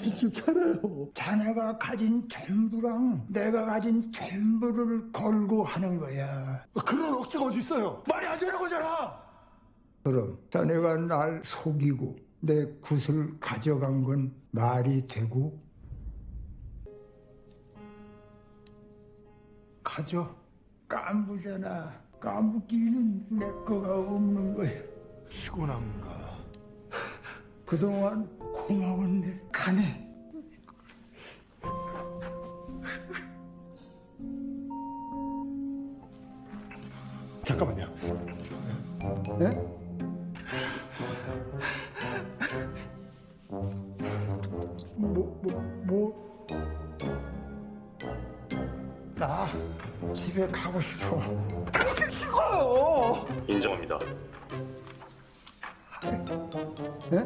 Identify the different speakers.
Speaker 1: 정신 좀 차려요. 자네가 가진 전부랑 내가 가진 전부를 걸고 하는 거야.
Speaker 2: 그런 억지가 어디 있어요? 말이 안 되는 거잖아.
Speaker 1: 그럼 자네가 날 속이고 내 굿을 가져간 건 말이 되고 가져 깐부잖아 깐부끼리는 내 거가 없는 거야
Speaker 2: 피곤한가?
Speaker 1: 그동안 고마웠네 가네
Speaker 2: 잠깐만요.
Speaker 1: 네? 뭐, 뭐, 뭐? 나 집에 가고 싶어.
Speaker 2: 당신 죽어요.
Speaker 3: 인정합니다.
Speaker 1: 네?